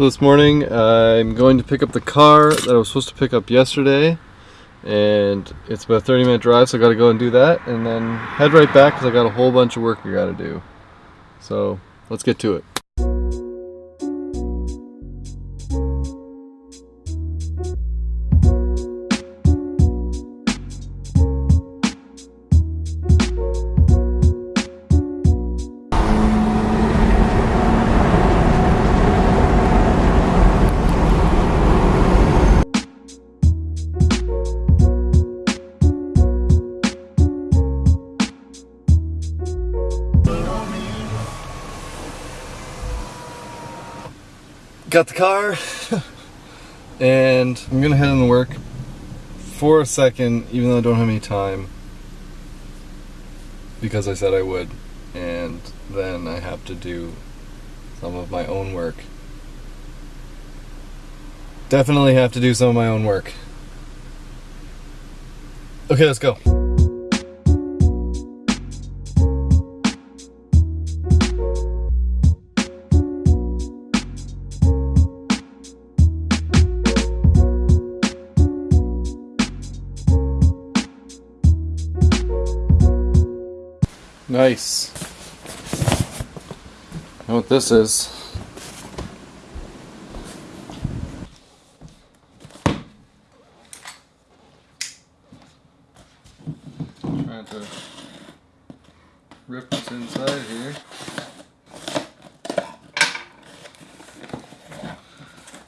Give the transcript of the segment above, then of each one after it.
So this morning I'm going to pick up the car that I was supposed to pick up yesterday and it's about a 30 minute drive so I gotta go and do that and then head right back because I got a whole bunch of work I gotta do. So let's get to it. Got the car and I'm gonna head into work for a second even though I don't have any time because I said I would and then I have to do some of my own work. Definitely have to do some of my own work. Okay let's go Nice. Know what this is? Trying to rip what's inside here.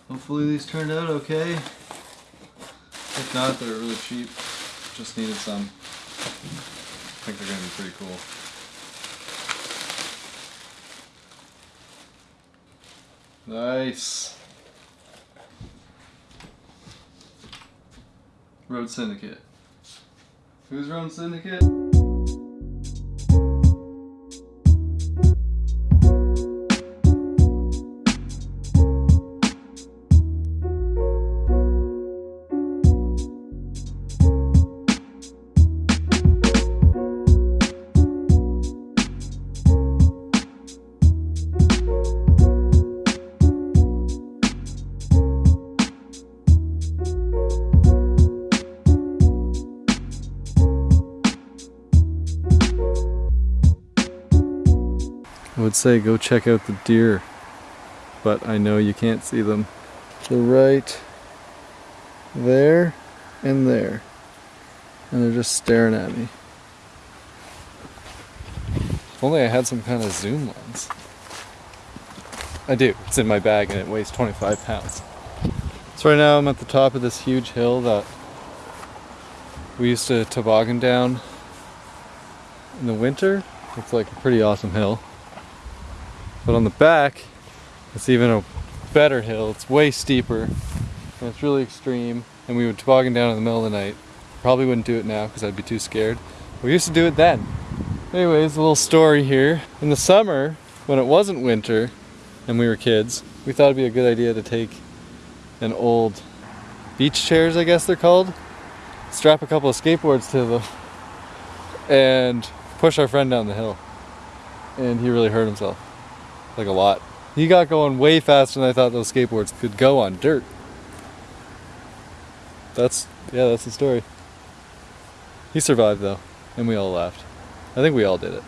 Hopefully these turned out okay. If not, they're really cheap. Just needed some. I think they're gonna be pretty cool. Nice. Road Syndicate. Who's Road Syndicate? I would say go check out the deer, but I know you can't see them. They're right there and there, and they're just staring at me. If only I had some kind of zoom lens. I do, it's in my bag and it weighs 25 pounds. So right now I'm at the top of this huge hill that we used to toboggan down in the winter. It's like a pretty awesome hill. But on the back, it's even a better hill. It's way steeper and it's really extreme. And we would toboggan down in the middle of the night. Probably wouldn't do it now because I'd be too scared. We used to do it then. Anyways, a little story here. In the summer, when it wasn't winter and we were kids, we thought it'd be a good idea to take an old beach chairs, I guess they're called, strap a couple of skateboards to them, and push our friend down the hill. And he really hurt himself like a lot. He got going way faster than I thought those skateboards could go on dirt. That's, yeah, that's the story. He survived though, and we all laughed. I think we all did it.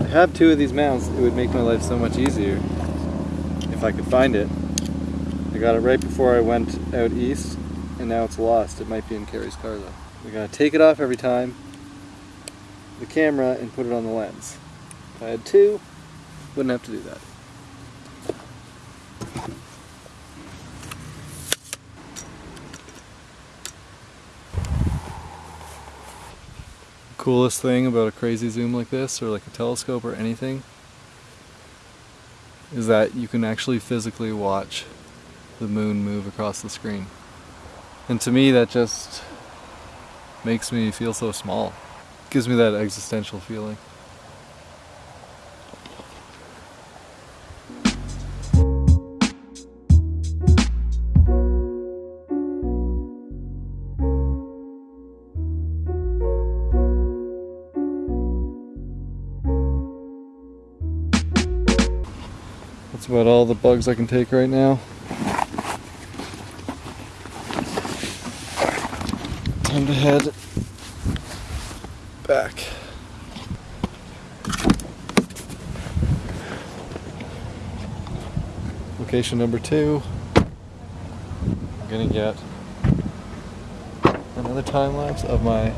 I have two of these mounts, it would make my life so much easier if I could find it. I got it right before I went out east and now it's lost. It might be in Carrie's car though. We gotta take it off every time, the camera, and put it on the lens. If I had two, wouldn't have to do that. Coolest thing about a crazy zoom like this, or like a telescope or anything, is that you can actually physically watch the moon move across the screen. And to me, that just makes me feel so small. It gives me that existential feeling. That's about all the bugs I can take right now. Time to head back. Location number two. I'm gonna get another time lapse of my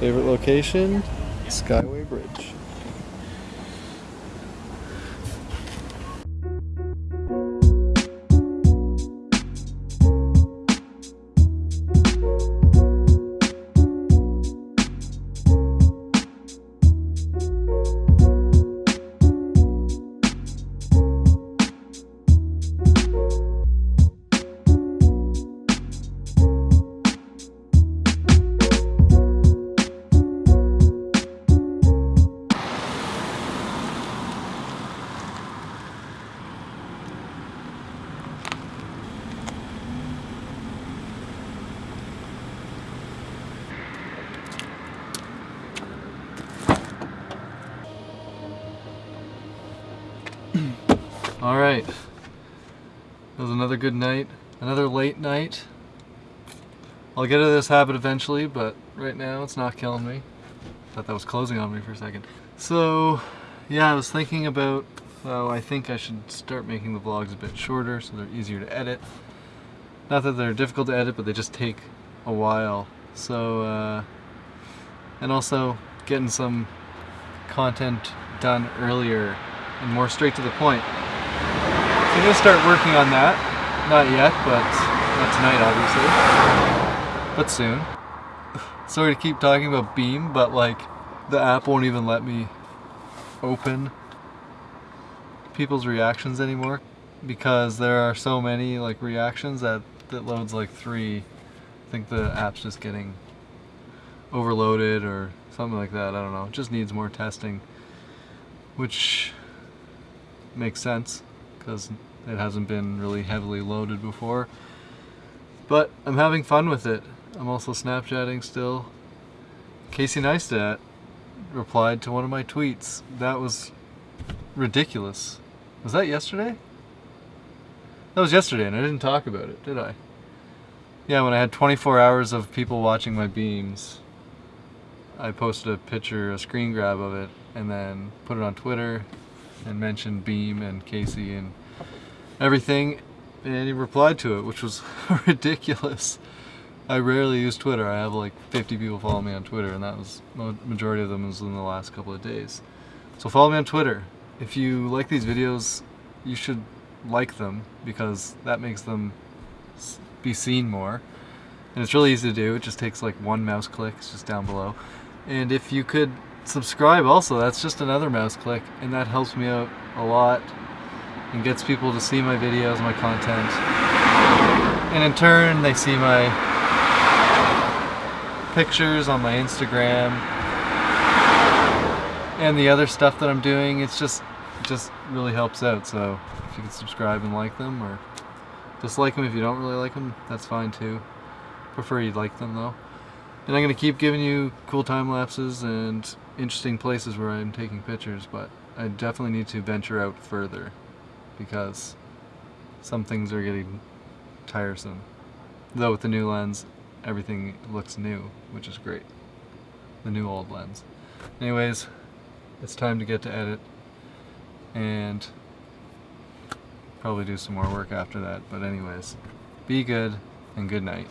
favorite location, Skyway Bridge. All right. That was another good night. Another late night. I'll get of this habit eventually, but right now it's not killing me. Thought that was closing on me for a second. So, yeah, I was thinking about, well, I think I should start making the vlogs a bit shorter so they're easier to edit. Not that they're difficult to edit, but they just take a while. So, uh, and also getting some content done earlier and more straight to the point. I'm gonna start working on that. Not yet, but not tonight, obviously. But soon. Sorry to keep talking about Beme, but like the app won't even let me open people's reactions anymore because there are so many like reactions that that loads like three. I think the app's just getting overloaded or something like that. I don't know. It just needs more testing, which makes sense because it hasn't been really heavily loaded before. But I'm having fun with it. I'm also Snapchatting still. Casey Neistat replied to one of my tweets. That was ridiculous. Was that yesterday? That was yesterday and I didn't talk about it, did I? Yeah, when I had 24 hours of people watching my beams, I posted a picture, a screen grab of it, and then put it on Twitter and mentioned Beme and Casey and everything, and he replied to it, which was ridiculous. I rarely use Twitter. I have like 50 people follow me on Twitter, and that was the majority of them was in the last couple of days. So follow me on Twitter. If you like these videos, you should like them because that makes them be seen more. And it's really easy to do. It just takes like one mouse click. It's just down below. And if you could subscribe also, that's just another mouse click, and that helps me out a lot and gets people to see my videos, my content. And in turn, they see my pictures on my Instagram and the other stuff that I'm doing. It's just, it just really helps out. So if you can subscribe and like them or dislike them if you don't really like them, that's fine too. Prefer you'd like them though. And I'm going to keep giving you cool time lapses and interesting places where I'm taking pictures, but I definitely need to venture out further because some things are getting tiresome. Though with the new lens, everything looks new, which is great. The new old lens. Anyways, it's time to get to edit and probably do some more work after that. But anyways, be good and good night.